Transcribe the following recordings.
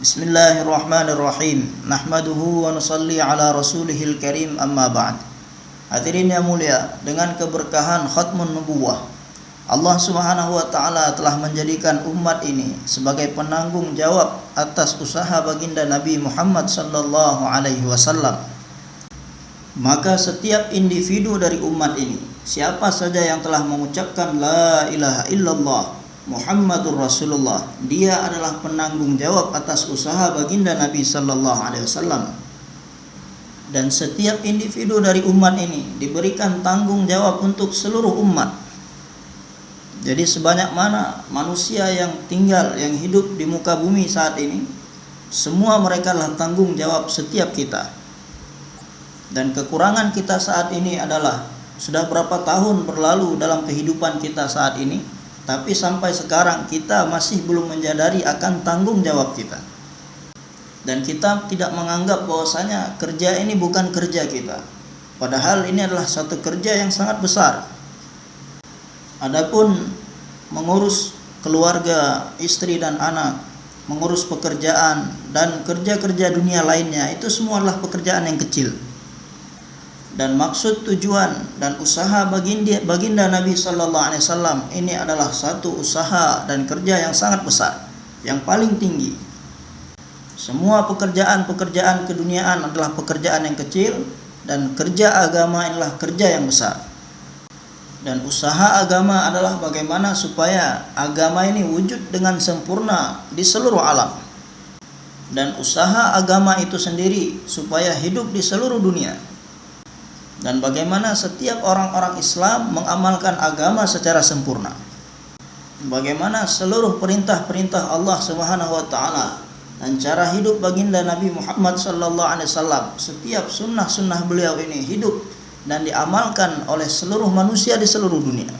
Bismillahirrahmanirrahim. Nahmaduhu wa nusalli ala rasulihil karim amma ba'd. Hadirin yang mulia, dengan keberkahan khatmun nubuwah, Allah Subhanahu wa taala telah menjadikan umat ini sebagai penanggung jawab atas usaha baginda Nabi Muhammad sallallahu alaihi wasallam. Maka setiap individu dari umat ini, siapa saja yang telah mengucapkan la ilaha illallah Muhammadur Rasulullah. Dia adalah penanggung jawab atas usaha baginda Nabi sallallahu alaihi wasallam. Dan setiap individu dari umat ini diberikan tanggung jawab untuk seluruh umat. Jadi sebanyak mana manusia yang tinggal, yang hidup di muka bumi saat ini, semua mereka adalah tanggung jawab setiap kita. Dan kekurangan kita saat ini adalah sudah berapa tahun berlalu dalam kehidupan kita saat ini, tapi sampai sekarang kita masih belum menyadari akan tanggung jawab kita. Dan kita tidak menganggap bahwasanya kerja ini bukan kerja kita. Padahal ini adalah satu kerja yang sangat besar. Adapun mengurus keluarga, istri dan anak, mengurus pekerjaan dan kerja-kerja dunia lainnya itu semua adalah pekerjaan yang kecil dan maksud tujuan dan usaha baginda, baginda Nabi Sallallahu Alaihi Wasallam ini adalah satu usaha dan kerja yang sangat besar, yang paling tinggi. Semua pekerjaan-pekerjaan keduniaan adalah pekerjaan yang kecil dan kerja agama inilah kerja yang besar. Dan usaha agama adalah bagaimana supaya agama ini wujud dengan sempurna di seluruh alam. Dan usaha agama itu sendiri supaya hidup di seluruh dunia dan bagaimana setiap orang-orang Islam mengamalkan agama secara sempurna. Bagaimana seluruh perintah-perintah Allah Subhanahu wa taala dan cara hidup baginda Nabi Muhammad sallallahu alaihi wasallam, setiap sunnah-sunnah beliau ini hidup dan diamalkan oleh seluruh manusia di seluruh dunia.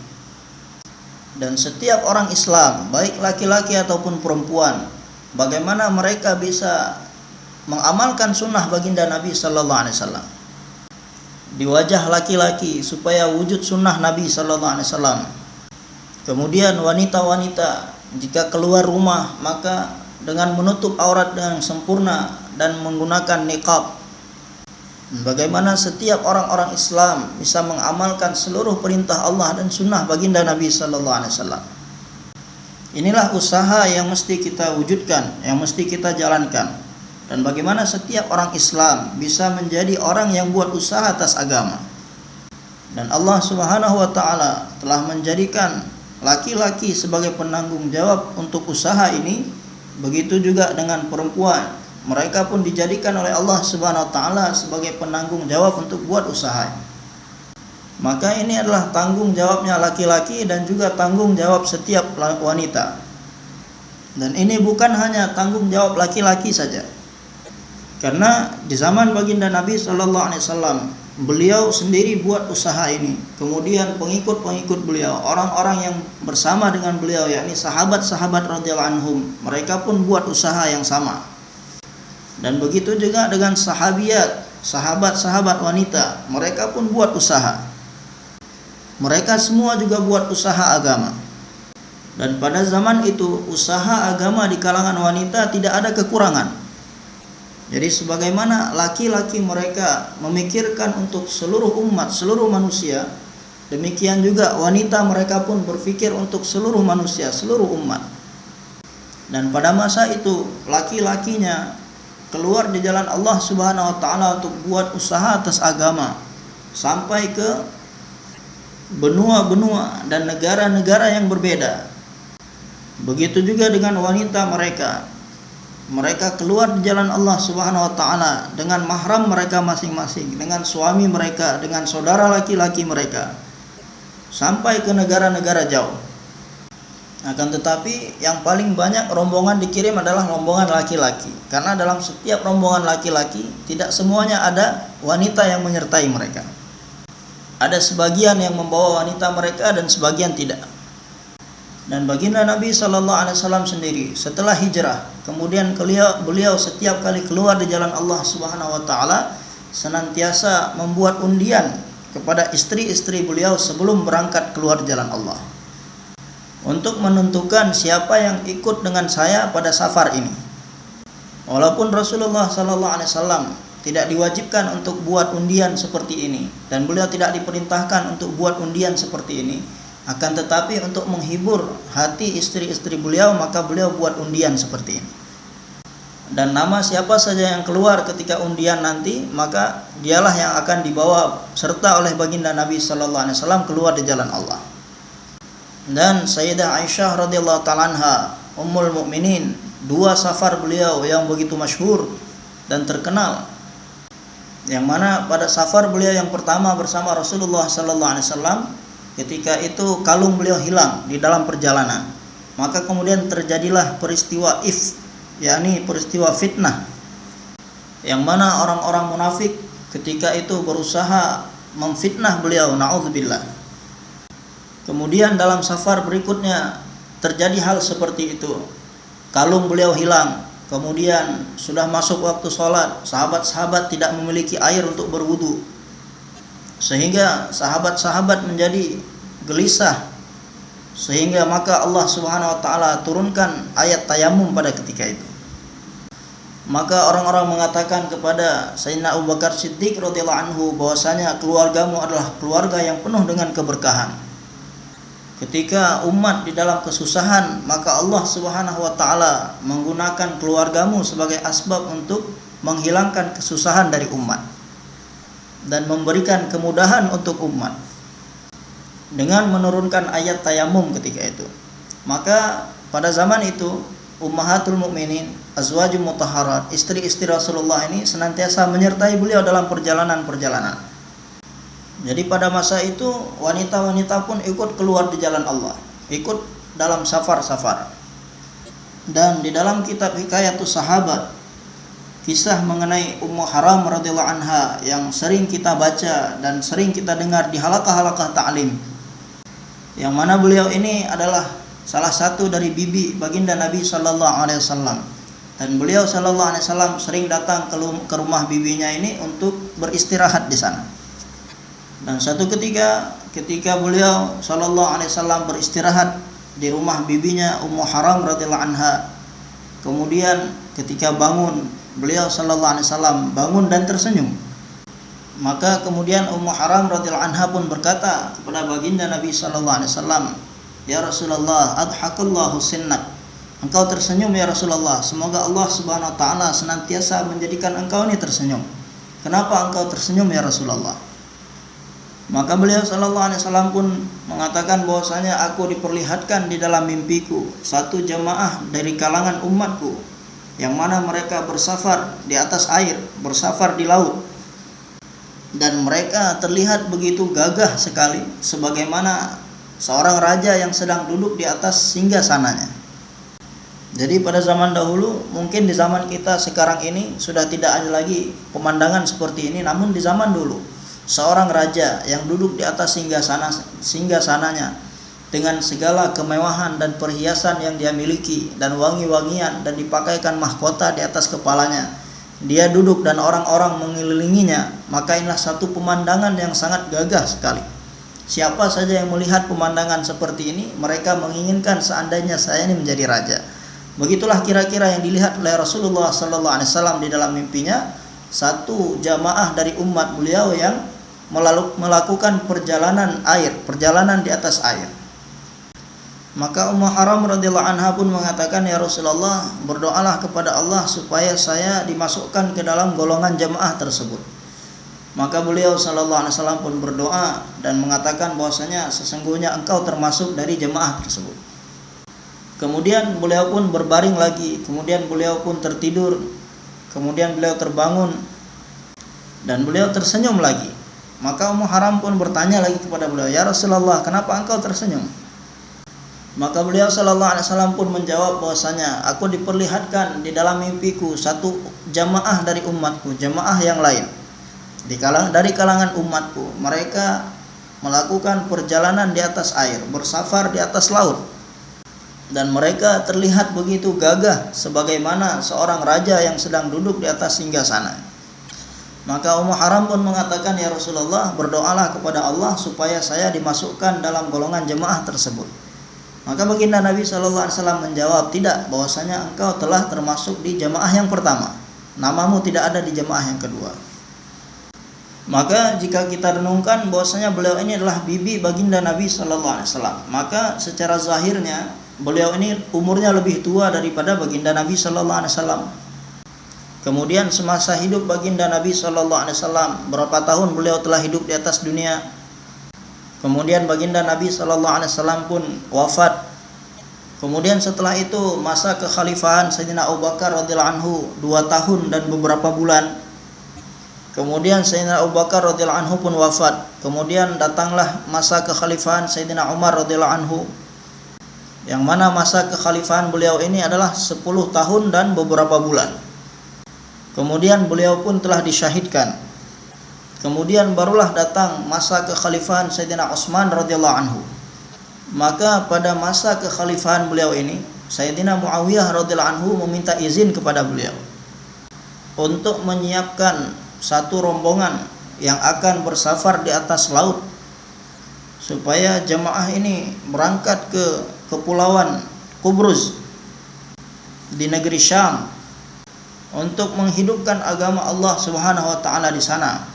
Dan setiap orang Islam, baik laki-laki ataupun perempuan, bagaimana mereka bisa mengamalkan sunnah baginda Nabi sallallahu alaihi wasallam di wajah laki-laki supaya wujud sunnah Nabi Sallallahu Alaihi Wasallam. Kemudian wanita-wanita jika keluar rumah maka dengan menutup aurat dengan sempurna dan menggunakan niqab. Bagaimana setiap orang-orang Islam bisa mengamalkan seluruh perintah Allah dan sunnah baginda Nabi Sallallahu Alaihi Wasallam. Inilah usaha yang mesti kita wujudkan, yang mesti kita jalankan dan bagaimana setiap orang Islam bisa menjadi orang yang buat usaha atas agama. Dan Allah Subhanahu wa taala telah menjadikan laki-laki sebagai penanggung jawab untuk usaha ini, begitu juga dengan perempuan. Mereka pun dijadikan oleh Allah Subhanahu wa taala sebagai penanggung jawab untuk buat usaha. Maka ini adalah tanggung jawabnya laki-laki dan juga tanggung jawab setiap wanita. Dan ini bukan hanya tanggung jawab laki-laki saja karena di zaman baginda Nabi Shallallahu Alaihi Wasallam beliau sendiri buat usaha ini. Kemudian pengikut-pengikut beliau, orang-orang yang bersama dengan beliau, yakni sahabat-sahabat radhiyallahu anhum, mereka pun buat usaha yang sama. Dan begitu juga dengan sahabiat, sahabat-sahabat wanita, mereka pun buat usaha. Mereka semua juga buat usaha agama. Dan pada zaman itu usaha agama di kalangan wanita tidak ada kekurangan jadi sebagaimana laki-laki mereka memikirkan untuk seluruh umat, seluruh manusia, demikian juga wanita mereka pun berpikir untuk seluruh manusia, seluruh umat. Dan pada masa itu laki-lakinya keluar di jalan Allah Subhanahu wa taala untuk buat usaha atas agama sampai ke benua-benua dan negara-negara yang berbeda. Begitu juga dengan wanita mereka mereka keluar di jalan Allah Subhanahu wa taala dengan mahram mereka masing-masing, dengan suami mereka, dengan saudara laki-laki mereka sampai ke negara-negara jauh. Akan tetapi yang paling banyak rombongan dikirim adalah rombongan laki-laki karena dalam setiap rombongan laki-laki tidak semuanya ada wanita yang menyertai mereka. Ada sebagian yang membawa wanita mereka dan sebagian tidak. Dan baginda Nabi Shallallahu Alaihi Wasallam sendiri setelah hijrah, kemudian beliau, beliau setiap kali keluar di jalan Allah Subhanahu Wa Taala senantiasa membuat undian kepada istri-istri beliau sebelum berangkat keluar jalan Allah untuk menentukan siapa yang ikut dengan saya pada safar ini. Walaupun Rasulullah sallallahu alaihi wasallam tidak diwajibkan untuk buat undian seperti ini dan beliau tidak diperintahkan untuk buat undian seperti ini, akan tetapi untuk menghibur hati istri-istri beliau maka beliau buat undian seperti ini. Dan nama siapa saja yang keluar ketika undian nanti maka dialah yang akan dibawa serta oleh baginda Nabi sallallahu alaihi wasallam keluar di jalan Allah. Dan Sayyidah Aisyah radhiyallahu taala anha, Ummul Mukminin dua safar beliau yang begitu masyhur dan terkenal yang mana pada safar beliau yang pertama bersama Rasulullah sallallahu alaihi wasallam ketika itu kalung beliau hilang di dalam perjalanan. Maka kemudian terjadilah peristiwa if yakni peristiwa fitnah. Yang mana orang-orang munafik ketika itu berusaha memfitnah beliau naudzubillah. Kemudian dalam safar berikutnya terjadi hal seperti itu. Kalung beliau hilang. Kemudian sudah masuk waktu sholat. Sahabat-sahabat tidak memiliki air untuk berwudu sehingga sahabat-sahabat menjadi gelisah. Sehingga maka Allah Subhanahu wa taala turunkan ayat tayamum pada ketika itu. Maka orang-orang mengatakan kepada Sayyidina Abu Bakar Siddiq radhiyallahu anhu bahwasanya keluargamu adalah keluarga yang penuh dengan keberkahan. Ketika umat di dalam kesusahan, maka Allah Subhanahu wa taala menggunakan keluargamu sebagai asbab untuk menghilangkan kesusahan dari umat dan memberikan kemudahan untuk umat dengan menurunkan ayat tayamum ketika itu. Maka pada zaman itu ummahatul mukminin, azwajul mutahharat, istri-istri Rasulullah ini senantiasa menyertai beliau dalam perjalanan-perjalanan jadi pada masa itu wanita-wanita pun ikut keluar di jalan Allah, ikut dalam safar-safar. Dan di dalam kitab Hikayatus Sahabat kisah mengenai Ummu Haram radhiyallahu anha yang sering kita baca dan sering kita dengar di halakah-halakah ta'lim. Yang mana beliau ini adalah salah satu dari bibi baginda Nabi sallallahu alaihi wasallam. Dan beliau sallallahu alaihi wasallam sering datang ke rumah bibinya ini untuk beristirahat di sana. Dan satu ketika ketika beliau Shallallahu Alaihi Wasallam beristirahat di rumah bibinya Ummu Haram radhiyallahu anha. Kemudian ketika bangun beliau Shallallahu Alaihi Wasallam bangun dan tersenyum. Maka kemudian Ummu Haram radhiyallahu anha pun berkata kepada baginda Nabi Shallallahu Alaihi Wasallam, Ya Rasulullah, adhakallahu sinnak. Engkau tersenyum ya Rasulullah. Semoga Allah Subhanahu wa taala senantiasa menjadikan engkau ini tersenyum. Kenapa engkau tersenyum ya Rasulullah? Maka beliau Shallallahu Alaihi Wasallam pun mengatakan bahwasanya aku diperlihatkan di dalam mimpiku satu jemaah dari kalangan umatku yang mana mereka bersafar di atas air, bersafar di laut. Dan mereka terlihat begitu gagah sekali sebagaimana seorang raja yang sedang duduk di atas singgah sananya. Jadi pada zaman dahulu mungkin di zaman kita sekarang ini sudah tidak ada lagi pemandangan seperti ini namun di zaman dulu seorang raja yang duduk di atas singgah sana singgah sananya dengan segala kemewahan dan perhiasan yang dia miliki dan wangi-wangian dan dipakaikan mahkota di atas kepalanya. Dia duduk dan orang-orang mengelilinginya maka inilah satu pemandangan yang sangat gagah sekali. Siapa saja yang melihat pemandangan seperti ini mereka menginginkan seandainya saya ini menjadi raja. Begitulah kira-kira yang dilihat oleh Rasulullah wasallam di dalam mimpinya. Satu jamaah dari umat beliau yang melakukan perjalanan air, perjalanan di atas air. Maka Ummu Haram radhiyallahu anha pun mengatakan ya Rasulullah, berdoalah kepada Allah supaya saya dimasukkan ke dalam golongan jemaah tersebut. Maka beliau sallallahu alaihi wasallam pun berdoa dan mengatakan bahwasanya sesungguhnya engkau termasuk dari jemaah tersebut. Kemudian beliau pun berbaring lagi, kemudian beliau pun tertidur, kemudian beliau terbangun dan beliau tersenyum lagi. Maka Ummu Haram pun bertanya lagi kepada beliau, "Ya Rasulullah, kenapa engkau tersenyum?" Maka beliau Shallallahu Alaihi Wasallam pun menjawab bahwasanya aku diperlihatkan di dalam mimpiku satu jamaah dari umatku, jamaah yang lain di kalang dari kalangan umatku. Mereka melakukan perjalanan di atas air, bersafar di atas laut, dan mereka terlihat begitu gagah sebagaimana seorang raja yang sedang duduk di atas singgah sana. Maka Ummu Haram pun mengatakan ya Rasulullah berdoalah kepada Allah supaya saya dimasukkan dalam golongan jemaah tersebut. Maka baginda Nabi Wasallam menjawab tidak, bahwasanya engkau telah termasuk di jamaah yang pertama. Namamu tidak ada di jamaah yang kedua. Maka jika kita renungkan bahwasanya beliau ini adalah bibi baginda Nabi Wasallam, maka secara zahirnya beliau ini umurnya lebih tua daripada baginda Nabi Wasallam. Kemudian semasa hidup baginda Nabi Wasallam, berapa tahun beliau telah hidup di atas dunia. Kemudian baginda Nabi Shallallahu Alaihi Wasallam pun wafat. Kemudian setelah itu masa kekhalifahan Sayyidina Abu Bakar radhiyallahu anhu dua tahun dan beberapa bulan Kemudian Sayyidina Abu Bakar radhiyallahu anhu pun wafat. Kemudian datanglah masa kekhalifahan Sayyidina Umar radhiyallahu anhu. Yang mana masa kekhalifahan beliau ini adalah 10 tahun dan beberapa bulan. Kemudian beliau pun telah disyahidkan. Kemudian barulah datang masa kekhalifahan Sayyidina Utsman radhiyallahu anhu. Maka pada masa kekhalifahan beliau ini, Sayyidina Muawiyah radhiyallahu anhu meminta izin kepada beliau untuk menyiapkan satu rombongan yang akan bersafar di atas laut supaya jemaah ini berangkat ke kepulauan Kubrus di negeri Syam untuk menghidupkan agama Allah Subhanahu wa taala di sana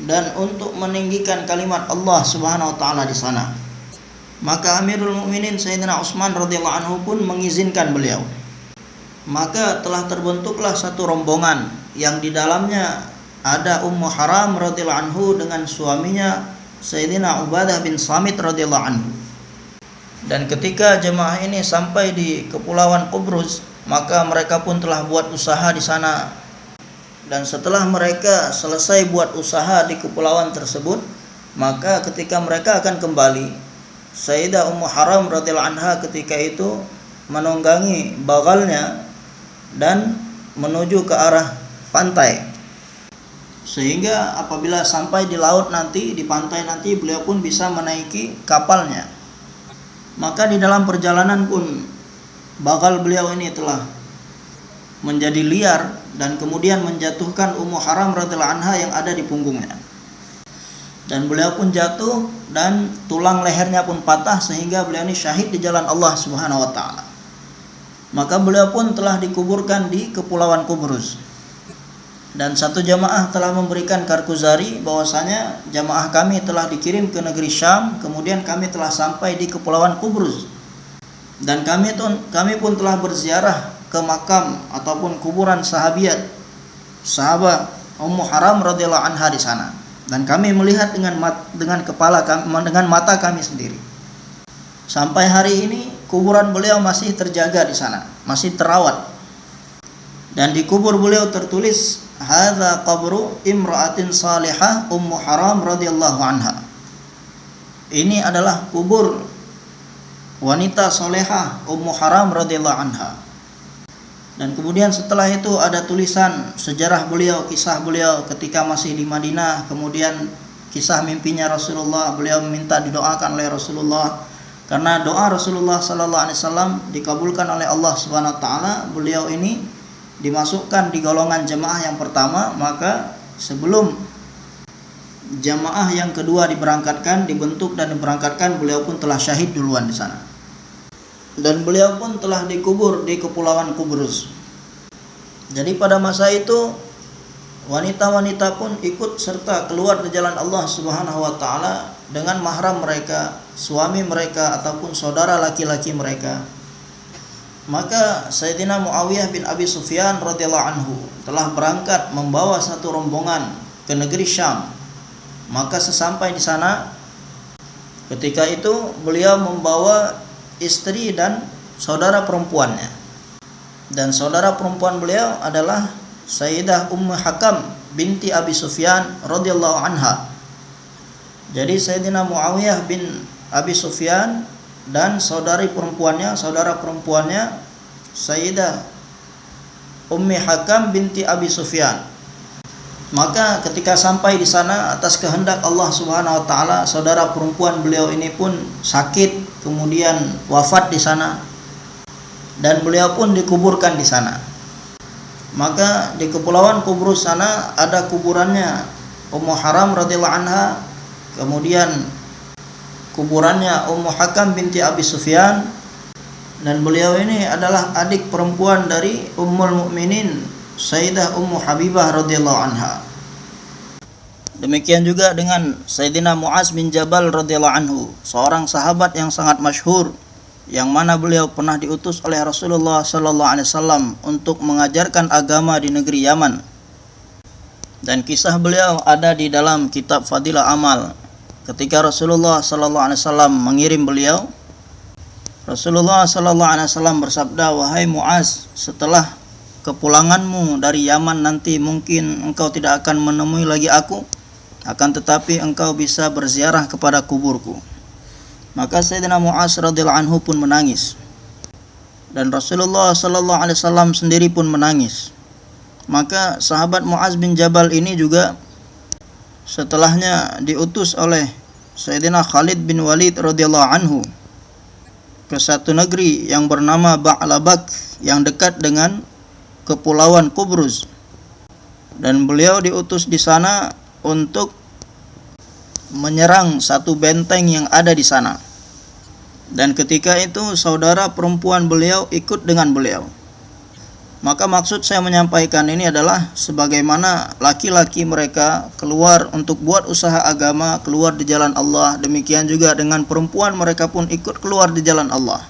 dan untuk meninggikan kalimat Allah Subhanahu wa taala di sana. Maka Amirul Mukminin Sayyidina Utsman radhiyallahu anhu pun mengizinkan beliau. Maka telah terbentuklah satu rombongan yang di dalamnya ada Ummu Haram radhiyallahu anhu dengan suaminya Sayyidina Ubadah bin Samit radhiyallahu anhu. Dan ketika jemaah ini sampai di kepulauan Kubrus, maka mereka pun telah buat usaha di sana. Dan setelah mereka selesai buat usaha di kepulauan tersebut, maka ketika mereka akan kembali, Sayyidah Ummu Haram radhiyallahu anha ketika itu menunggangi bagalnya dan menuju ke arah pantai. Sehingga apabila sampai di laut nanti di pantai nanti beliau pun bisa menaiki kapalnya. Maka di dalam perjalanan pun bakal beliau ini telah menjadi liar dan kemudian menjatuhkan Ummu Haram radhiyallahu anha yang ada di punggungnya. Dan beliau pun jatuh dan tulang lehernya pun patah sehingga beliau ini syahid di jalan Allah Subhanahu wa taala. Maka beliau pun telah dikuburkan di kepulauan Kubrus dan satu jamaah telah memberikan karkuzari bahwasanya jamaah kami telah dikirim ke negeri Syam kemudian kami telah sampai di kepulauan Kubrus dan kami pun kami pun telah berziarah ke makam ataupun kuburan sahabiat sahabat Ummu Haram radhiyallahu anha di sana. Dan kami melihat dengan mat, dengan kepala kami, dengan mata kami sendiri. Sampai hari ini kuburan beliau masih terjaga di sana masih terawat. Dan di kubur beliau tertulis hadza qabru imra'atin salihah ummu haram radhiyallahu anha. Ini adalah kubur wanita solehah ummu haram radhiyallahu anha dan kemudian setelah itu ada tulisan sejarah beliau kisah beliau ketika masih di Madinah. Kemudian kisah mimpinya Rasulullah beliau meminta didoakan oleh Rasulullah. Karena doa Rasulullah sallallahu alaihi wasallam dikabulkan oleh Allah Subhanahu wa taala beliau ini dimasukkan di golongan jemaah yang pertama maka sebelum jemaah yang kedua diberangkatkan dibentuk dan diberangkatkan beliau pun telah syahid duluan di sana dan beliau pun telah dikubur di kepulauan Kubrus jadi pada masa itu wanita-wanita pun ikut serta keluar di jalan Allah Subhanahu wa taala dengan mahram mereka, suami mereka ataupun saudara laki-laki mereka maka Sayyidina Muawiyah bin Abi Sufyan radhiyallahu anhu telah berangkat membawa satu rombongan ke negeri Syam. Maka sesampai di sana ketika itu beliau membawa istri dan saudara perempuannya. Dan saudara perempuan beliau adalah Sayyidah Ummu Hakam binti Abi Sufyan radhiyallahu anha. Jadi Sayyidina Muawiyah bin Abi Sufyan dan saudari perempuannya, saudara perempuannya Sayyidah Ummi Hakam binti Abi Sufyan. Maka ketika sampai di sana atas kehendak Allah Subhanahu wa taala, saudara perempuan beliau ini pun sakit, kemudian wafat di sana. Dan beliau pun dikuburkan di sana. Maka di kepulauan Kubrus sana ada kuburannya Ummu Haram radhiyallahu anha, kemudian kuburannya Ummu Hakam binti Abi Sufyan dan beliau ini adalah adik perempuan dari Ummul Mukminin Sayyidah Ummu Habibah radhiyallahu anha. Demikian juga dengan Sayyidina Muaz bin Jabal radhiyallahu anhu, seorang sahabat yang sangat masyhur yang mana beliau pernah diutus oleh Rasulullah sallallahu alaihi wasallam untuk mengajarkan agama di negeri Yaman. Dan kisah beliau ada di dalam kitab Fadilah Amal ketika Rasulullah sallallahu alaihi wasallam mengirim beliau Rasulullah sallallahu alaihi wasallam bersabda wahai Muaz setelah kepulanganmu dari Yaman nanti mungkin engkau tidak akan menemui lagi aku akan tetapi engkau bisa berziarah kepada kuburku. Maka Sayyidina Muaz radhiyallahu anhu pun menangis. Dan Rasulullah sallallahu alaihi wasallam sendiri pun menangis. Maka sahabat Muaz bin Jabal ini juga setelahnya diutus oleh Sayyidina Khalid bin Walid radhiyallahu anhu ke satu negeri yang bernama Ba'labak yang dekat dengan kepulauan Kubrus dan beliau diutus di sana untuk menyerang satu benteng yang ada di sana dan ketika itu saudara perempuan beliau ikut dengan beliau maka maksud saya menyampaikan ini adalah sebagaimana laki-laki mereka keluar untuk buat usaha agama, keluar di jalan Allah, demikian juga dengan perempuan mereka pun ikut keluar di jalan Allah.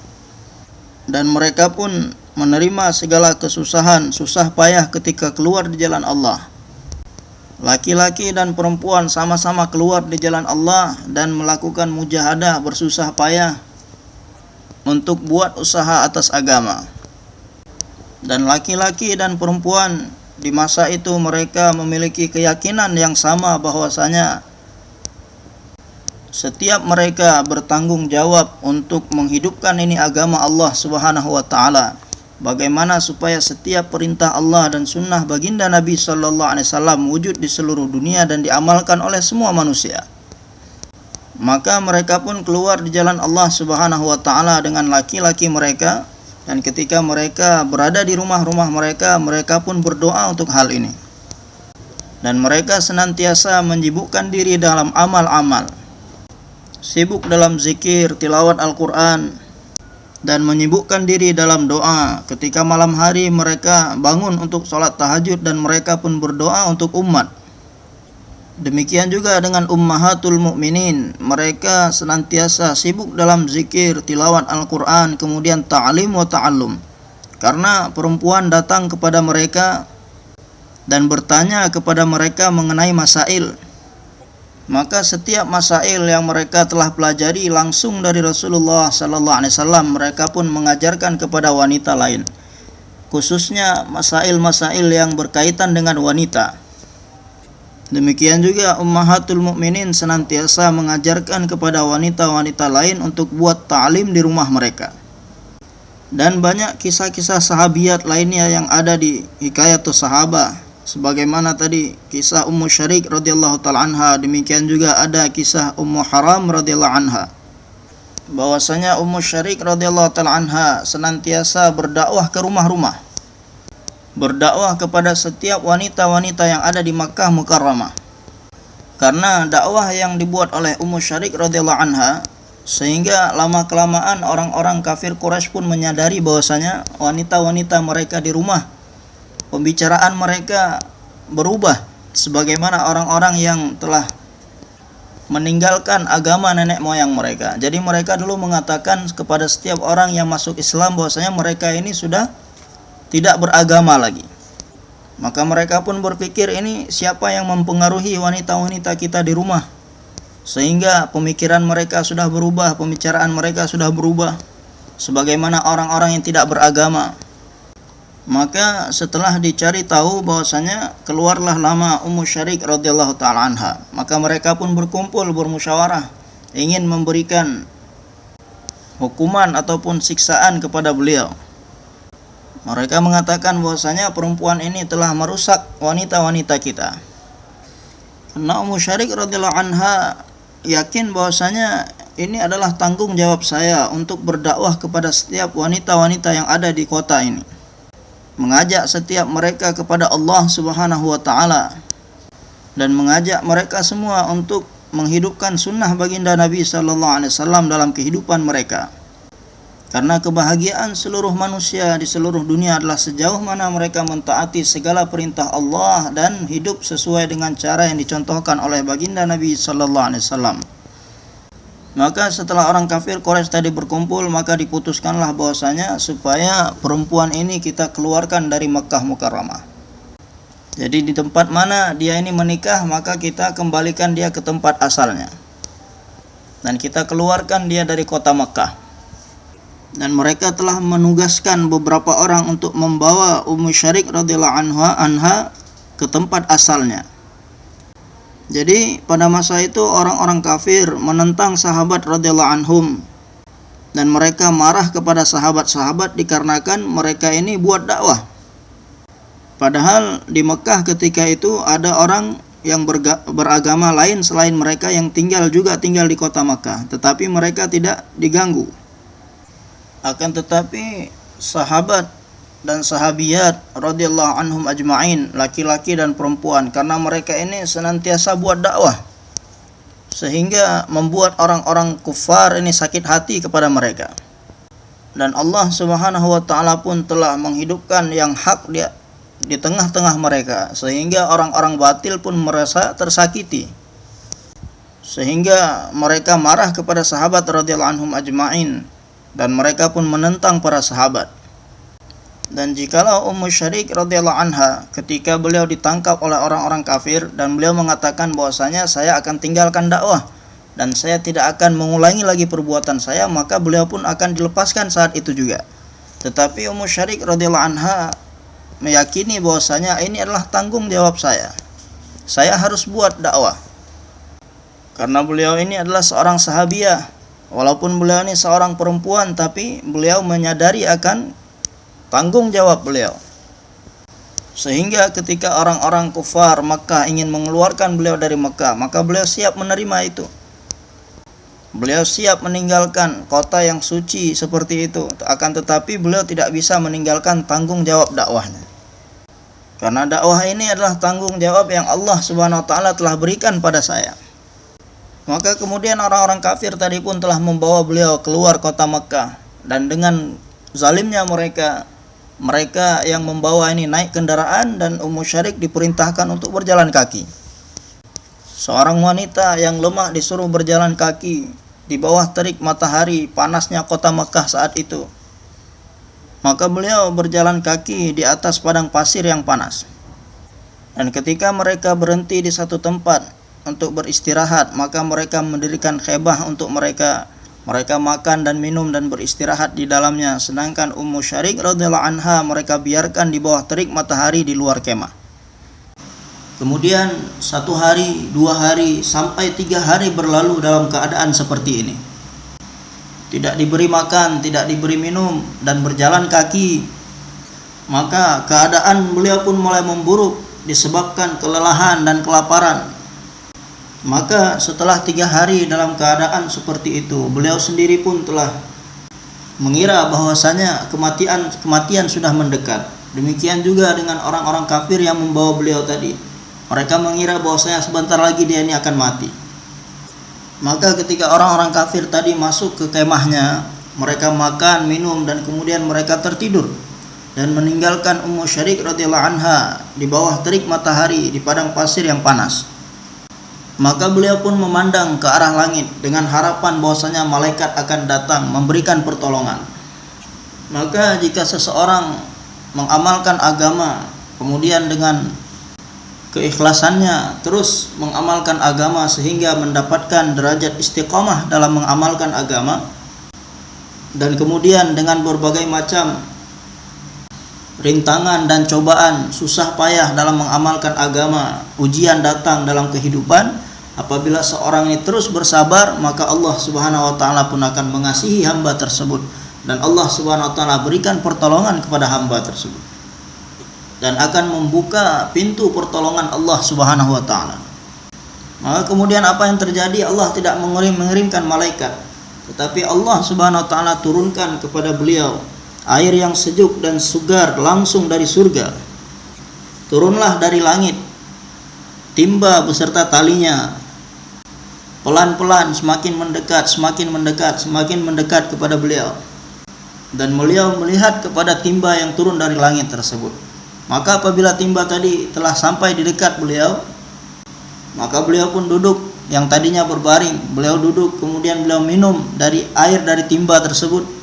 Dan mereka pun menerima segala kesusahan, susah payah ketika keluar di jalan Allah. Laki-laki dan perempuan sama-sama keluar di jalan Allah dan melakukan mujahadah bersusah payah untuk buat usaha atas agama dan laki-laki dan perempuan di masa itu mereka memiliki keyakinan yang sama bahwasanya setiap mereka bertanggung jawab untuk menghidupkan ini agama Allah Subhanahu wa taala. Bagaimana supaya setiap perintah Allah dan sunnah baginda Nabi sallallahu alaihi wasallam wujud di seluruh dunia dan diamalkan oleh semua manusia. Maka mereka pun keluar di jalan Allah Subhanahu wa taala dengan laki-laki mereka dan ketika mereka berada di rumah-rumah mereka, mereka pun berdoa untuk hal ini. Dan mereka senantiasa menyibukkan diri dalam amal-amal. Sibuk dalam zikir, tilawat Al-Quran, dan menyibukkan diri dalam doa. Ketika malam hari mereka bangun untuk sholat tahajud dan mereka pun berdoa untuk umat Demikian juga dengan ummahatul mukminin, mereka senantiasa sibuk dalam zikir, tilawat Al-Qur'an, kemudian ta'lim wa ta'allum. Karena perempuan datang kepada mereka dan bertanya kepada mereka mengenai masail. Maka setiap masail yang mereka telah pelajari langsung dari Rasulullah sallallahu alaihi wasallam, mereka pun mengajarkan kepada wanita lain. Khususnya masail-masail yang berkaitan dengan wanita Demikian juga ummahatul mukminin senantiasa mengajarkan kepada wanita-wanita lain untuk buat ta'lim di rumah mereka. Dan banyak kisah-kisah sahabiat lainnya yang ada di Hikayatus Sahabah. Sebagaimana tadi kisah Ummu Syarik radhiyallahu taala anha, demikian juga ada kisah Ummu Haram radhiyallahu anha. Bahwasanya Ummu Syarik radhiyallahu taala anha senantiasa berdakwah ke rumah-rumah berdakwah kepada setiap wanita-wanita yang ada di Makkah Mukarramah. Karena dakwah yang dibuat oleh Ummu Syarik radhiyallahu anha sehingga lama kelamaan orang-orang kafir Quraisy pun menyadari bahwasanya wanita-wanita mereka di rumah pembicaraan mereka berubah sebagaimana orang-orang yang telah meninggalkan agama nenek moyang mereka. Jadi mereka dulu mengatakan kepada setiap orang yang masuk Islam bahwasanya mereka ini sudah tidak beragama lagi. Maka mereka pun berpikir ini siapa yang mempengaruhi wanita-wanita kita di rumah. Sehingga pemikiran mereka sudah berubah, pembicaraan mereka sudah berubah. Sebagaimana orang-orang yang tidak beragama. Maka setelah dicari tahu bahwasanya keluarlah lama Ummu Syarik radhiyallahu taala anha. Maka mereka pun berkumpul bermusyawarah ingin memberikan hukuman ataupun siksaan kepada beliau. Mereka mengatakan bahwasanya perempuan ini telah merusak wanita-wanita kita. Karena Ummu Syarik radhiyallahu anha yakin bahwasanya ini adalah tanggung jawab saya untuk berdakwah kepada setiap wanita-wanita yang ada di kota ini. Mengajak setiap mereka kepada Allah Subhanahu wa taala dan mengajak mereka semua untuk menghidupkan sunnah baginda Nabi sallallahu alaihi wasallam dalam kehidupan mereka. Karena kebahagiaan seluruh manusia di seluruh dunia adalah sejauh mana mereka mentaati segala perintah Allah dan hidup sesuai dengan cara yang dicontohkan oleh baginda Nabi sallallahu alaihi wasallam. Maka setelah orang kafir Quraisy tadi berkumpul maka diputuskanlah bahwasanya supaya perempuan ini kita keluarkan dari Mekah Mukarramah. Jadi di tempat mana dia ini menikah maka kita kembalikan dia ke tempat asalnya. Dan kita keluarkan dia dari kota Mekah. Dan mereka telah menugaskan beberapa orang untuk membawa Ummu Syarik radhiyallahu anha, anha ke tempat asalnya. Jadi pada masa itu orang-orang kafir menentang sahabat radhiyallahu anhum dan mereka marah kepada sahabat-sahabat dikarenakan mereka ini buat dakwah. Padahal di Mekah ketika itu ada orang yang beragama lain selain mereka yang tinggal juga tinggal di kota Mekah, tetapi mereka tidak diganggu. Akan tetapi sahabat dan sahabiat radhiyallahu anhum ajma'in laki-laki dan perempuan karena mereka ini senantiasa buat dakwah sehingga membuat orang-orang kufar ini sakit hati kepada mereka. Dan Allah Subhanahu wa taala pun telah menghidupkan yang hak dia di tengah-tengah mereka sehingga orang-orang batil pun merasa tersakiti. Sehingga mereka marah kepada sahabat radhiyallahu anhum ajma'in dan mereka pun menentang para sahabat dan jikalau Ummu Syarik radhiyallahu anha ketika beliau ditangkap oleh orang-orang kafir dan beliau mengatakan bahwasanya saya akan tinggalkan dakwah dan saya tidak akan mengulangi lagi perbuatan saya maka beliau pun akan dilepaskan saat itu juga. Tetapi Ummu Syarik radhiyallahu anha meyakini bahwasanya ini adalah tanggung jawab saya. Saya harus buat dakwah. Karena beliau ini adalah seorang sahabiah. Walaupun beliau ini seorang perempuan tapi beliau menyadari akan tanggung jawab beliau. Sehingga ketika orang-orang kufar Mekah ingin mengeluarkan beliau dari Mekah, maka beliau siap menerima itu. Beliau siap meninggalkan kota yang suci seperti itu. Akan tetapi beliau tidak bisa meninggalkan tanggung jawab dakwahnya. Karena dakwah ini adalah tanggung jawab yang Allah Subhanahu wa taala telah berikan pada saya. Maka kemudian orang-orang kafir tadi pun telah membawa beliau keluar kota Mekah dan dengan zalimnya mereka mereka yang membawa ini naik kendaraan dan Ummu Syarik diperintahkan untuk berjalan kaki. Seorang wanita yang lemah disuruh berjalan kaki di bawah terik matahari panasnya kota Mekah saat itu. Maka beliau berjalan kaki di atas padang pasir yang panas. Dan ketika mereka berhenti di satu tempat untuk beristirahat, maka mereka mendirikan khebah untuk mereka mereka makan dan minum dan beristirahat di dalamnya. Sedangkan Ummu Syarik radhiyallahu anha mereka biarkan di bawah terik matahari di luar kemah. Kemudian satu hari dua hari sampai tiga hari berlalu dalam keadaan seperti ini. Tidak diberi makan tidak diberi minum dan berjalan kaki. Maka keadaan beliau pun mulai memburuk disebabkan kelelahan dan kelaparan maka setelah tiga hari dalam keadaan seperti itu, beliau sendiri pun telah mengira bahwasanya kematian kematian sudah mendekat. Demikian juga dengan orang-orang kafir yang membawa beliau tadi. Mereka mengira bahwasanya sebentar lagi dia ini akan mati. Maka ketika orang-orang kafir tadi masuk ke kemahnya, mereka makan, minum dan kemudian mereka tertidur dan meninggalkan Ummu Syarik radhiyallahu anha di bawah terik matahari di padang pasir yang panas. Maka beliau pun memandang ke arah langit dengan harapan bahwasanya malaikat akan datang memberikan pertolongan. Maka jika seseorang mengamalkan agama kemudian dengan keikhlasannya terus mengamalkan agama sehingga mendapatkan derajat istiqomah dalam mengamalkan agama dan kemudian dengan berbagai macam rintangan dan cobaan susah payah dalam mengamalkan agama ujian datang dalam kehidupan Apabila seorang ini terus bersabar, maka Allah Subhanahu wa taala pun akan mengasihi hamba tersebut dan Allah Subhanahu wa taala berikan pertolongan kepada hamba tersebut. Dan akan membuka pintu pertolongan Allah Subhanahu wa taala. Maka kemudian apa yang terjadi? Allah tidak mengirim mengirimkan malaikat, tetapi Allah Subhanahu wa taala turunkan kepada beliau air yang sejuk dan segar langsung dari surga. Turunlah dari langit timba beserta talinya pelan-pelan semakin mendekat, semakin mendekat, semakin mendekat kepada beliau. Dan beliau melihat kepada timba yang turun dari langit tersebut. Maka apabila timba tadi telah sampai di dekat beliau, maka beliau pun duduk yang tadinya berbaring. Beliau duduk, kemudian beliau minum dari air dari timba tersebut.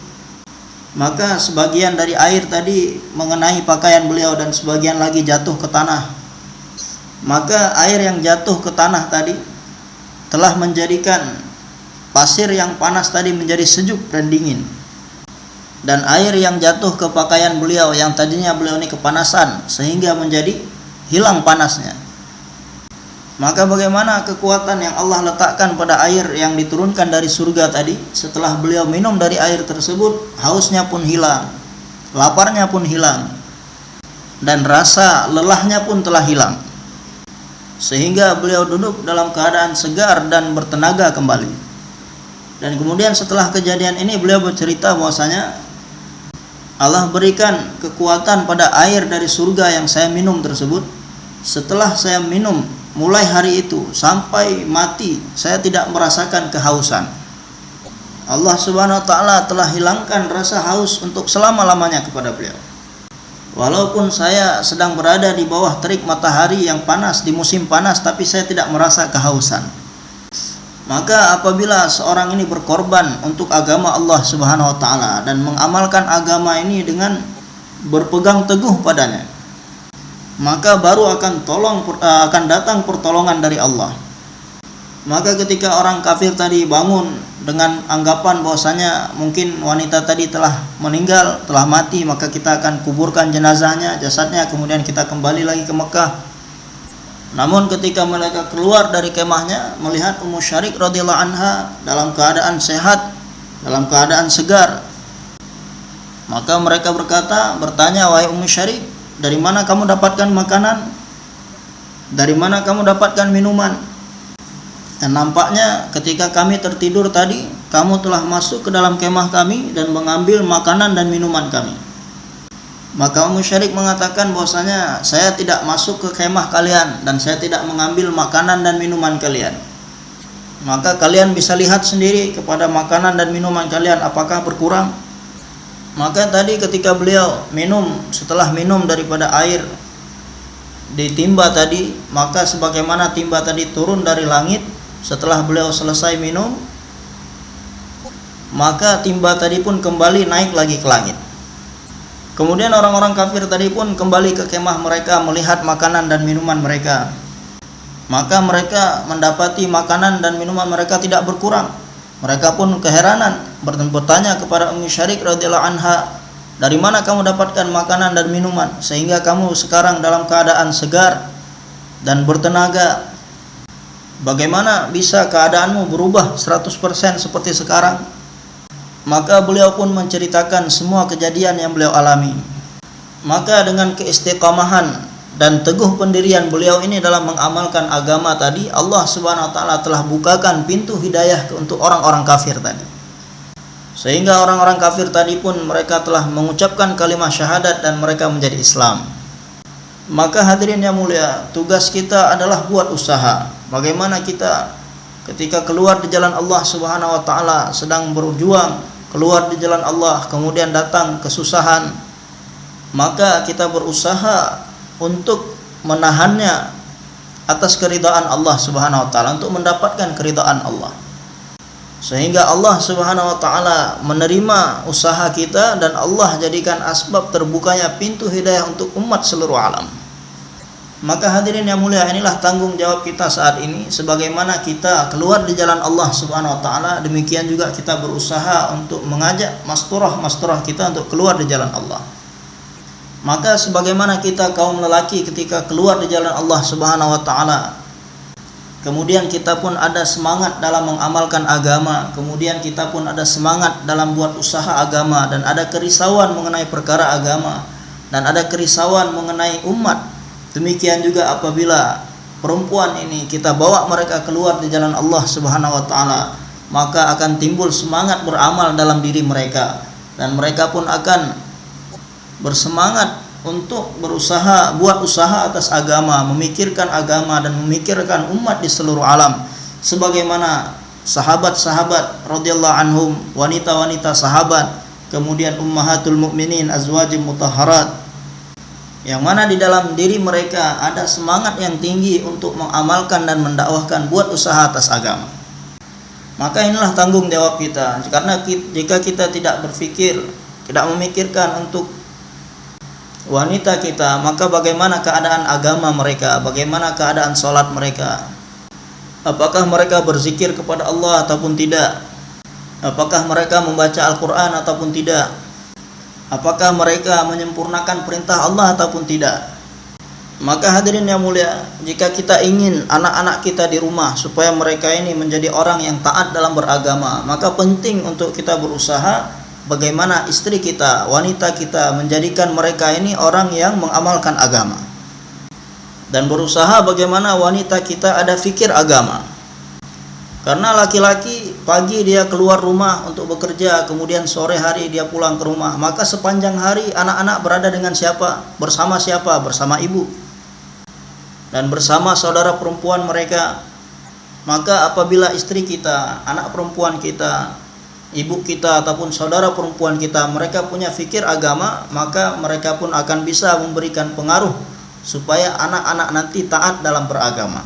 Maka sebagian dari air tadi mengenai pakaian beliau dan sebagian lagi jatuh ke tanah. Maka air yang jatuh ke tanah tadi telah menjadikan pasir yang panas tadi menjadi sejuk dan dingin dan air yang jatuh ke pakaian beliau yang tadinya beliau ini kepanasan sehingga menjadi hilang panasnya maka bagaimana kekuatan yang Allah letakkan pada air yang diturunkan dari surga tadi setelah beliau minum dari air tersebut hausnya pun hilang laparnya pun hilang dan rasa lelahnya pun telah hilang sehingga beliau duduk dalam keadaan segar dan bertenaga kembali. Dan kemudian setelah kejadian ini beliau bercerita bahwasanya Allah berikan kekuatan pada air dari surga yang saya minum tersebut. Setelah saya minum mulai hari itu sampai mati saya tidak merasakan kehausan. Allah Subhanahu wa taala telah hilangkan rasa haus untuk selama-lamanya kepada beliau. Walaupun saya sedang berada di bawah terik matahari yang panas di musim panas tapi saya tidak merasa kehausan. Maka apabila seorang ini berkorban untuk agama Allah Subhanahu wa taala dan mengamalkan agama ini dengan berpegang teguh padanya, maka baru akan tolong akan datang pertolongan dari Allah. Maka ketika orang kafir tadi bangun dengan anggapan bahwasanya mungkin wanita tadi telah meninggal, telah mati, maka kita akan kuburkan jenazahnya, jasadnya, kemudian kita kembali lagi ke Mekah. Namun ketika mereka keluar dari kemahnya, melihat Ummu Syarik radhiyallahu anha dalam keadaan sehat, dalam keadaan segar, maka mereka berkata, bertanya, wahai Ummu Syarik, dari mana kamu dapatkan makanan? Dari mana kamu dapatkan minuman? Dan nampaknya ketika kami tertidur tadi, kamu telah masuk ke dalam kemah kami dan mengambil makanan dan minuman kami. Maka Ummu Syarik mengatakan bahwasanya saya tidak masuk ke kemah kalian dan saya tidak mengambil makanan dan minuman kalian. Maka kalian bisa lihat sendiri kepada makanan dan minuman kalian apakah berkurang. Maka tadi ketika beliau minum setelah minum daripada air di timba tadi, maka sebagaimana timba tadi turun dari langit, setelah beliau selesai minum, maka timba tadi pun kembali naik lagi ke langit. Kemudian orang-orang kafir tadi pun kembali ke kemah mereka melihat makanan dan minuman mereka. Maka mereka mendapati makanan dan minuman mereka tidak berkurang. Mereka pun keheranan bertanya kepada Ummi Syarik radhiyallahu anha, "Dari mana kamu dapatkan makanan dan minuman sehingga kamu sekarang dalam keadaan segar dan bertenaga Bagaimana bisa keadaanmu berubah 100% seperti sekarang? Maka beliau pun menceritakan semua kejadian yang beliau alami. Maka dengan keistiqamahan dan teguh pendirian beliau ini dalam mengamalkan agama tadi, Allah Subhanahu wa taala telah bukakan pintu hidayah untuk orang-orang kafir tadi. Sehingga orang-orang kafir tadi pun mereka telah mengucapkan kalimat syahadat dan mereka menjadi Islam. Maka hadirin yang mulia, tugas kita adalah buat usaha Bagaimana kita ketika keluar di jalan Allah Subhanahu wa taala sedang berjuang keluar di jalan Allah kemudian datang kesusahan maka kita berusaha untuk menahannya atas keridhaan Allah Subhanahu wa taala untuk mendapatkan keridhaan Allah sehingga Allah Subhanahu wa taala menerima usaha kita dan Allah jadikan asbab terbukanya pintu hidayah untuk umat seluruh alam maka hadirin yang mulia inilah tanggung jawab kita saat ini sebagaimana kita keluar di jalan Allah Subhanahu wa taala demikian juga kita berusaha untuk mengajak masturah-masturah kita untuk keluar di jalan Allah. Maka sebagaimana kita kaum lelaki ketika keluar di jalan Allah Subhanahu wa taala kemudian kita pun ada semangat dalam mengamalkan agama, kemudian kita pun ada semangat dalam buat usaha agama dan ada kerisauan mengenai perkara agama dan ada kerisauan mengenai umat. Demikian juga apabila perempuan ini kita bawa mereka keluar di jalan Allah Subhanahu wa taala, maka akan timbul semangat beramal dalam diri mereka dan mereka pun akan bersemangat untuk berusaha buat usaha atas agama, memikirkan agama dan memikirkan umat di seluruh alam sebagaimana sahabat-sahabat radhiyallahu anhum, wanita-wanita sahabat, kemudian ummahatul mukminin azwajim mutahharat yang mana di dalam diri mereka ada semangat yang tinggi untuk mengamalkan dan mendakwahkan buat usaha atas agama. Maka inilah tanggung jawab kita. Karena jika kita tidak berpikir, tidak memikirkan untuk wanita kita, maka bagaimana keadaan agama mereka, bagaimana keadaan sholat mereka, apakah mereka berzikir kepada Allah ataupun tidak, apakah mereka membaca Al-Quran ataupun tidak, apakah mereka menyempurnakan perintah Allah ataupun tidak. Maka hadirin yang mulia, jika kita ingin anak-anak kita di rumah supaya mereka ini menjadi orang yang taat dalam beragama, maka penting untuk kita berusaha bagaimana istri kita, wanita kita menjadikan mereka ini orang yang mengamalkan agama. Dan berusaha bagaimana wanita kita ada fikir agama karena laki-laki pagi dia keluar rumah untuk bekerja, kemudian sore hari dia pulang ke rumah. Maka sepanjang hari anak-anak berada dengan siapa? Bersama siapa? Bersama ibu. Dan bersama saudara perempuan mereka. Maka apabila istri kita, anak perempuan kita, ibu kita ataupun saudara perempuan kita, mereka punya fikir agama, maka mereka pun akan bisa memberikan pengaruh supaya anak-anak nanti taat dalam beragama.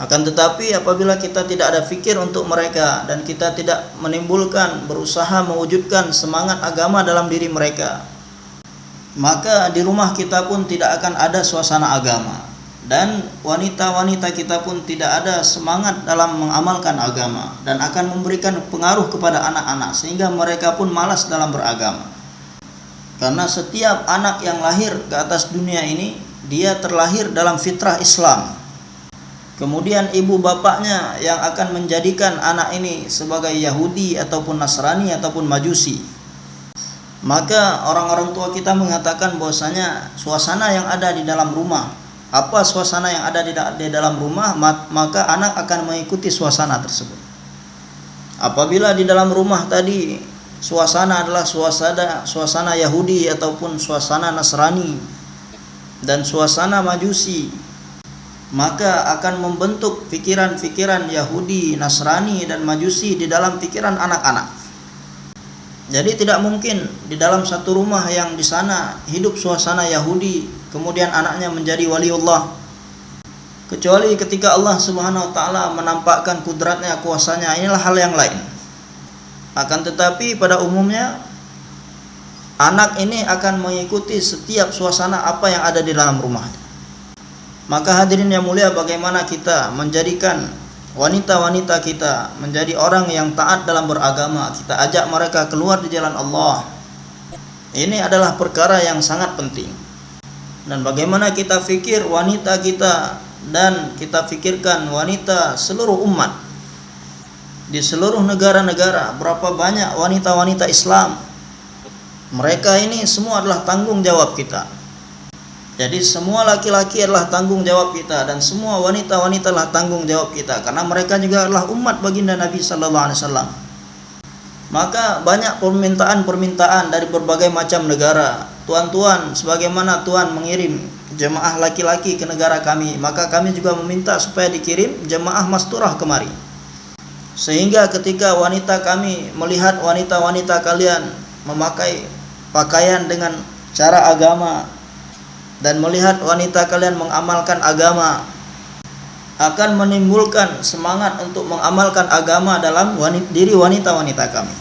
Akan tetapi apabila kita tidak ada fikir untuk mereka dan kita tidak menimbulkan berusaha mewujudkan semangat agama dalam diri mereka, maka di rumah kita pun tidak akan ada suasana agama dan wanita-wanita kita pun tidak ada semangat dalam mengamalkan agama dan akan memberikan pengaruh kepada anak-anak sehingga mereka pun malas dalam beragama. Karena setiap anak yang lahir ke atas dunia ini dia terlahir dalam fitrah Islam Kemudian ibu bapaknya yang akan menjadikan anak ini sebagai Yahudi ataupun Nasrani ataupun Majusi. Maka orang-orang tua kita mengatakan bahwasanya suasana yang ada di dalam rumah, apa suasana yang ada di, dalam rumah, maka anak akan mengikuti suasana tersebut. Apabila di dalam rumah tadi suasana adalah suasana suasana Yahudi ataupun suasana Nasrani dan suasana Majusi, maka akan membentuk pikiran-pikiran Yahudi, Nasrani dan Majusi di dalam pikiran anak-anak. Jadi tidak mungkin di dalam satu rumah yang di sana hidup suasana Yahudi, kemudian anaknya menjadi waliullah. Kecuali ketika Allah Subhanahu wa taala menampakkan kudratnya, kuasanya, inilah hal yang lain. Akan tetapi pada umumnya anak ini akan mengikuti setiap suasana apa yang ada di dalam rumahnya. Maka hadirin yang mulia bagaimana kita menjadikan wanita-wanita kita menjadi orang yang taat dalam beragama. Kita ajak mereka keluar di jalan Allah. Ini adalah perkara yang sangat penting. Dan bagaimana kita fikir wanita kita dan kita fikirkan wanita seluruh umat di seluruh negara-negara berapa banyak wanita-wanita Islam mereka ini semua adalah tanggung jawab kita jadi semua laki-laki adalah tanggung jawab kita dan semua wanita-wanita adalah tanggung jawab kita karena mereka juga adalah umat baginda Nabi sallallahu alaihi wasallam. Maka banyak permintaan-permintaan dari berbagai macam negara. Tuan-tuan, sebagaimana Tuhan mengirim jemaah laki-laki ke negara kami, maka kami juga meminta supaya dikirim jemaah masturah kemari. Sehingga ketika wanita kami melihat wanita-wanita kalian memakai pakaian dengan cara agama dan melihat wanita kalian mengamalkan agama akan menimbulkan semangat untuk mengamalkan agama dalam wanita, diri wanita-wanita kami.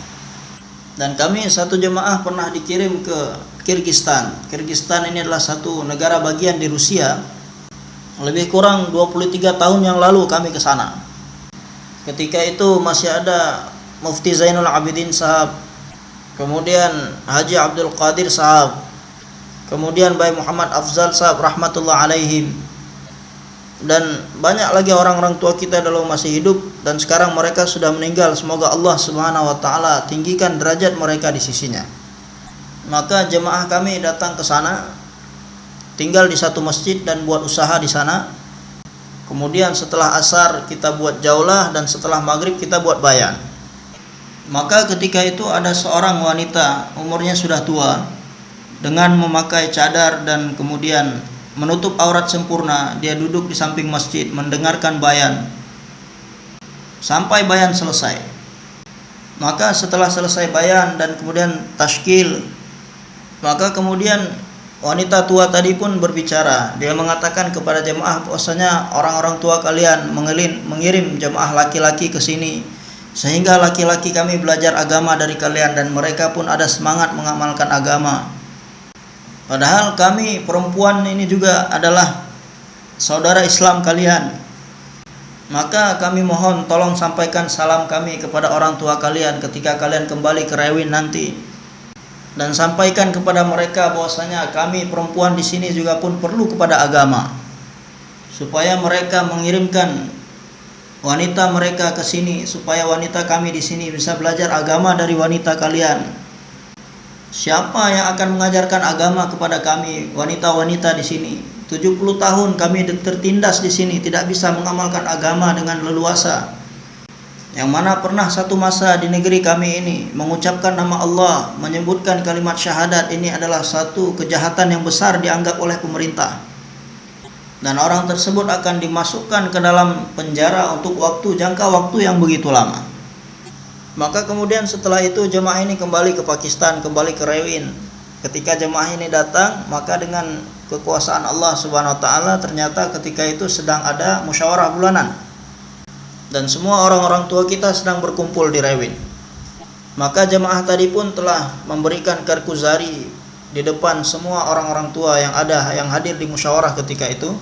Dan kami satu jemaah pernah dikirim ke Kirgistan. Kirgistan ini adalah satu negara bagian di Rusia. Lebih kurang 23 tahun yang lalu kami ke sana. Ketika itu masih ada Mufti Zainul Abidin sahab, kemudian Haji Abdul Qadir sahab, kemudian Bayi Muhammad Afzal sahab rahmatullah alaihim. Dan banyak lagi orang-orang tua kita dulu masih hidup dan sekarang mereka sudah meninggal. Semoga Allah subhanahu wa ta'ala tinggikan derajat mereka di sisinya. Maka jemaah kami datang ke sana tinggal di satu masjid dan buat usaha di sana. Kemudian setelah asar kita buat jaulah dan setelah maghrib kita buat bayan. Maka ketika itu ada seorang wanita umurnya sudah tua dengan memakai cadar dan kemudian menutup aurat sempurna dia duduk di samping masjid mendengarkan bayan sampai bayan selesai. Maka setelah selesai bayan dan kemudian tashkil, maka kemudian wanita tua tadi pun berbicara. Dia mengatakan kepada jemaah bahwasanya orang-orang tua kalian mengelin, mengirim jemaah laki-laki ke sini sehingga laki-laki kami belajar agama dari kalian dan mereka pun ada semangat mengamalkan agama. Padahal kami perempuan ini juga adalah saudara Islam kalian. Maka kami mohon tolong sampaikan salam kami kepada orang tua kalian ketika kalian kembali ke Rewin nanti. Dan sampaikan kepada mereka bahwasanya kami perempuan di sini juga pun perlu kepada agama. Supaya mereka mengirimkan wanita mereka ke sini supaya wanita kami di sini bisa belajar agama dari wanita kalian. Siapa yang akan mengajarkan agama kepada kami wanita-wanita di sini? 70 tahun kami tertindas di sini tidak bisa mengamalkan agama dengan leluasa. Yang mana pernah satu masa di negeri kami ini mengucapkan nama Allah, menyebutkan kalimat syahadat ini adalah satu kejahatan yang besar dianggap oleh pemerintah dan orang tersebut akan dimasukkan ke dalam penjara untuk waktu jangka waktu yang begitu lama. Maka kemudian setelah itu jemaah ini kembali ke Pakistan, kembali ke Rewin. Ketika jemaah ini datang, maka dengan kekuasaan Allah Subhanahu wa taala ternyata ketika itu sedang ada musyawarah bulanan. Dan semua orang-orang tua kita sedang berkumpul di Rewin. Maka jemaah tadi pun telah memberikan karkuzari di depan semua orang-orang tua yang ada yang hadir di musyawarah ketika itu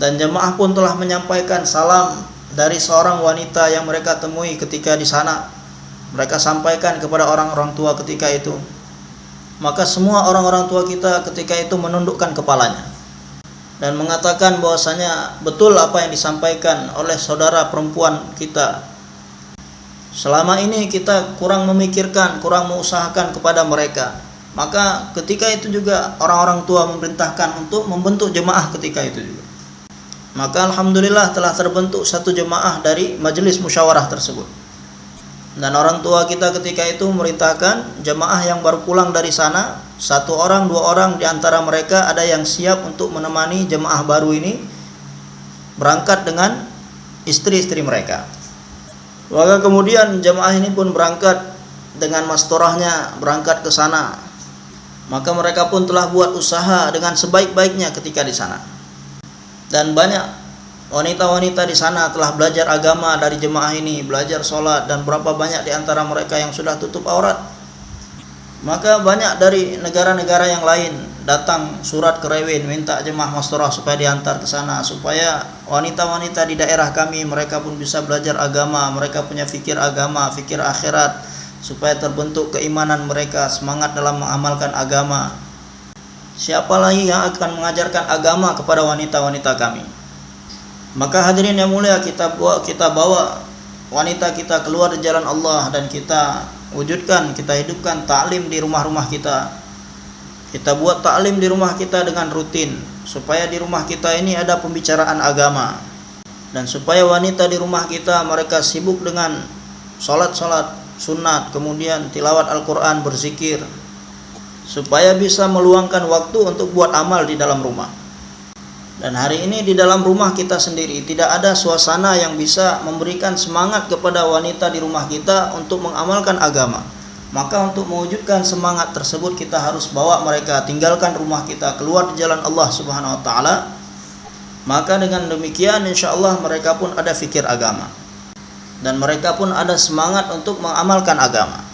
dan jemaah pun telah menyampaikan salam dari seorang wanita yang mereka temui ketika di sana mereka sampaikan kepada orang-orang tua ketika itu. Maka semua orang-orang tua kita ketika itu menundukkan kepalanya dan mengatakan bahwasanya betul apa yang disampaikan oleh saudara perempuan kita. Selama ini kita kurang memikirkan kurang mengusahakan kepada mereka. Maka ketika itu juga orang-orang tua memerintahkan untuk membentuk jemaah ketika itu juga. Maka alhamdulillah telah terbentuk satu jemaah dari majelis musyawarah tersebut. Dan orang tua kita ketika itu memerintahkan jemaah yang baru pulang dari sana, satu orang, dua orang di antara mereka ada yang siap untuk menemani jemaah baru ini berangkat dengan istri-istri mereka. Maka kemudian jemaah ini pun berangkat dengan mastorahnya berangkat ke sana maka mereka pun telah buat usaha dengan sebaik-baiknya ketika di sana. Dan banyak wanita-wanita di sana telah belajar agama dari jemaah ini, belajar sholat dan berapa banyak di antara mereka yang sudah tutup aurat. Maka banyak dari negara-negara yang lain datang surat ke Rewin minta jemaah masturah supaya diantar ke sana supaya wanita-wanita di daerah kami mereka pun bisa belajar agama, mereka punya fikir agama, fikir akhirat supaya terbentuk keimanan mereka, semangat dalam mengamalkan agama. Siapa lagi yang akan mengajarkan agama kepada wanita-wanita kami? Maka hadirin yang mulia kita bawa, kita bawa wanita kita keluar di jalan Allah dan kita wujudkan, kita hidupkan taklim di rumah-rumah kita. Kita buat taklim di rumah kita dengan rutin supaya di rumah kita ini ada pembicaraan agama dan supaya wanita di rumah kita mereka sibuk dengan salat-salat sunat, kemudian tilawat Al-Quran, berzikir, supaya bisa meluangkan waktu untuk buat amal di dalam rumah. Dan hari ini di dalam rumah kita sendiri tidak ada suasana yang bisa memberikan semangat kepada wanita di rumah kita untuk mengamalkan agama. Maka untuk mewujudkan semangat tersebut kita harus bawa mereka tinggalkan rumah kita keluar di jalan Allah Subhanahu wa taala. Maka dengan demikian insya Allah mereka pun ada fikir agama dan mereka pun ada semangat untuk mengamalkan agama.